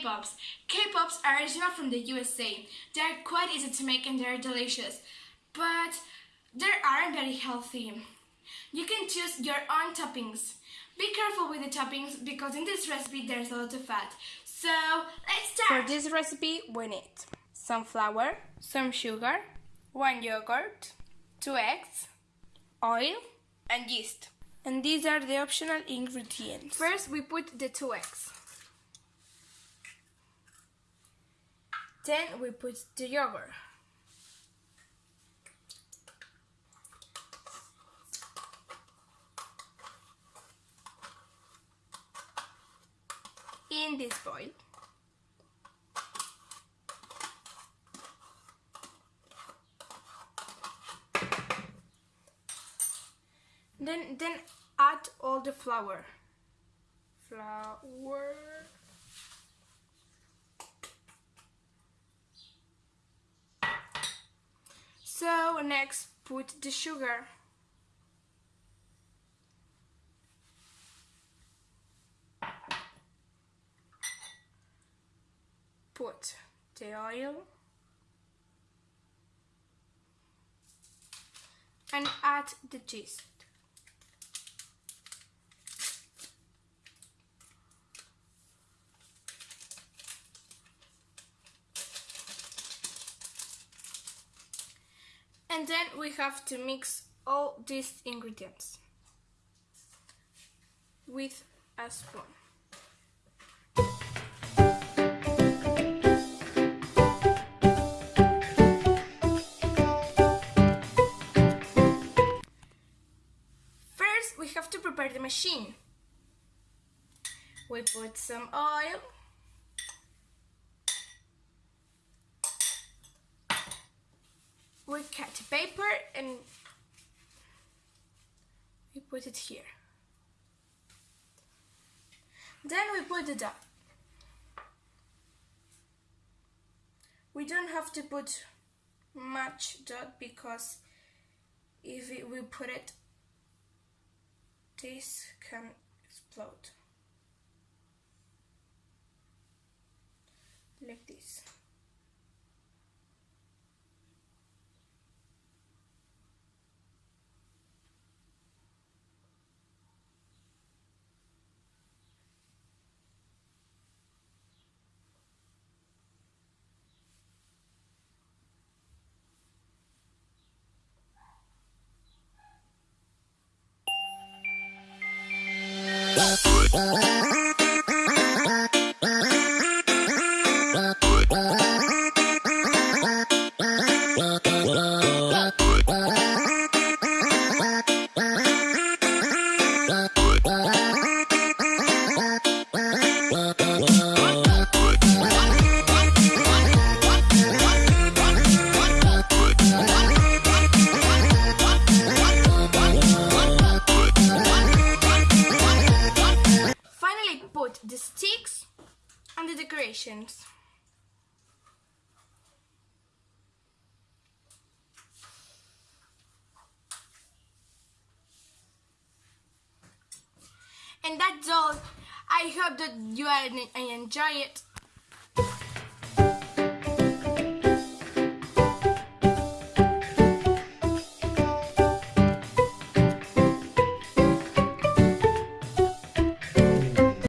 Cake pops. K-Pops are original from the USA. They are quite easy to make and they are delicious, but they aren't very healthy. You can choose your own toppings. Be careful with the toppings because in this recipe there's a lot of fat. So let's start! For this recipe we need some flour, some sugar, one yogurt, two eggs, oil and yeast. And these are the optional ingredients. First we put the two eggs. Then we put the yogurt. In this bowl. Then then add all the flour. Flour. Next put the sugar. Put the oil and add the cheese. And then we have to mix all these ingredients with a spoon. First, we have to prepare the machine. We put some oil we cut the paper and we put it here. Then we put the dough. We don't have to put much dough because if we put it, this can explode. Like this. Bye. The sticks and the decorations. And that's all. I hope that you enjoy it